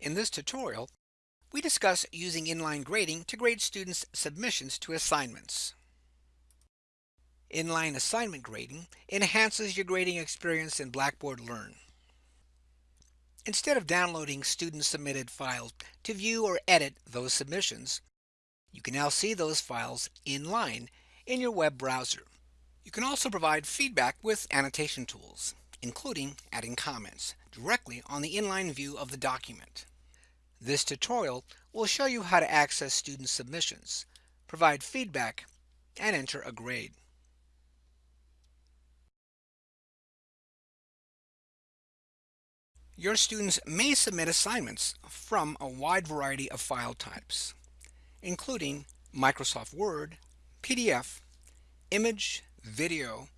In this tutorial, we discuss using inline grading to grade students' submissions to assignments. Inline assignment grading enhances your grading experience in Blackboard Learn. Instead of downloading student-submitted files to view or edit those submissions, you can now see those files inline in your web browser. You can also provide feedback with annotation tools, including adding comments directly on the inline view of the document. This tutorial will show you how to access student submissions, provide feedback, and enter a grade. Your students may submit assignments from a wide variety of file types, including Microsoft Word, PDF, image, video,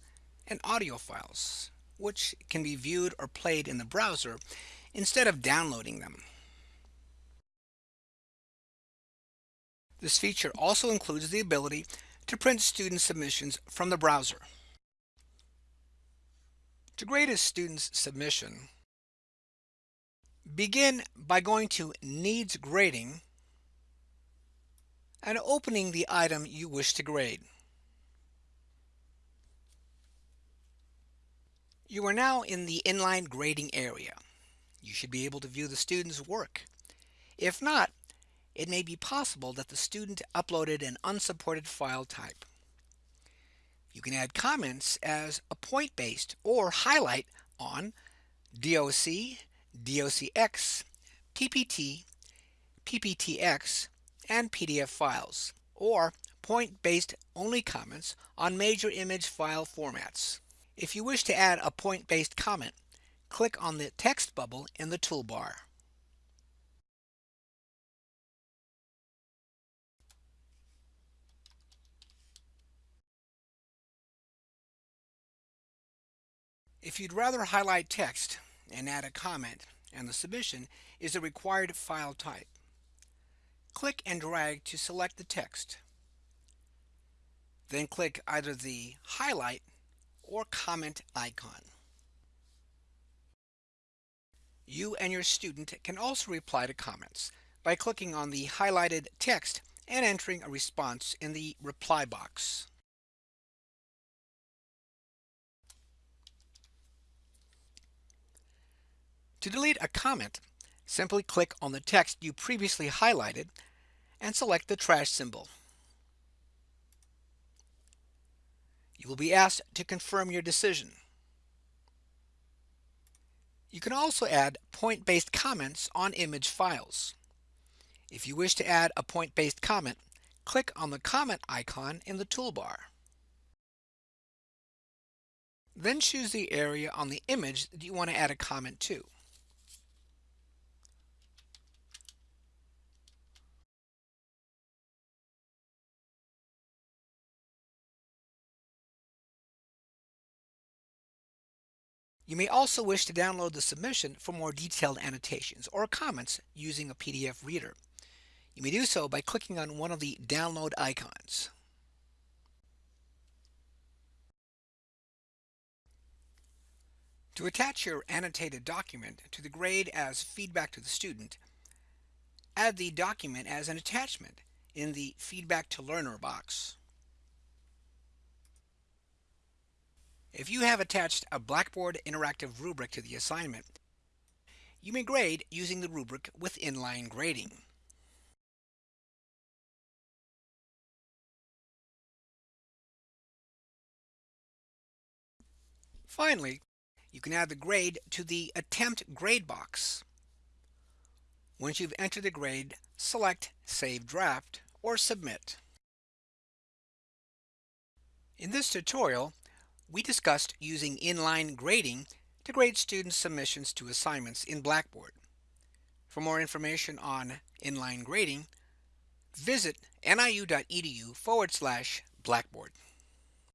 and audio files, which can be viewed or played in the browser instead of downloading them. This feature also includes the ability to print student submissions from the browser. To grade a student's submission, begin by going to Needs Grading and opening the item you wish to grade. You are now in the inline grading area. You should be able to view the student's work. If not, it may be possible that the student uploaded an unsupported file type. You can add comments as a point-based or highlight on DOC, DOCX, PPT, PPTX, and PDF files, or point-based only comments on major image file formats. If you wish to add a point-based comment, click on the text bubble in the toolbar. If you'd rather highlight text and add a comment and the submission is a required file type, click and drag to select the text. Then click either the highlight or comment icon. You and your student can also reply to comments by clicking on the highlighted text and entering a response in the reply box. To delete a comment, simply click on the text you previously highlighted and select the trash symbol. You will be asked to confirm your decision. You can also add point-based comments on image files. If you wish to add a point-based comment, click on the comment icon in the toolbar. Then choose the area on the image that you want to add a comment to. You may also wish to download the submission for more detailed annotations or comments using a PDF reader. You may do so by clicking on one of the download icons. To attach your annotated document to the grade as feedback to the student, add the document as an attachment in the Feedback to Learner box. If you have attached a Blackboard interactive rubric to the assignment, you may grade using the rubric with inline grading. Finally, you can add the grade to the Attempt Grade box. Once you've entered the grade, select Save Draft or Submit. In this tutorial, we discussed using inline grading to grade students' submissions to assignments in Blackboard. For more information on inline grading, visit niu.edu forward slash Blackboard.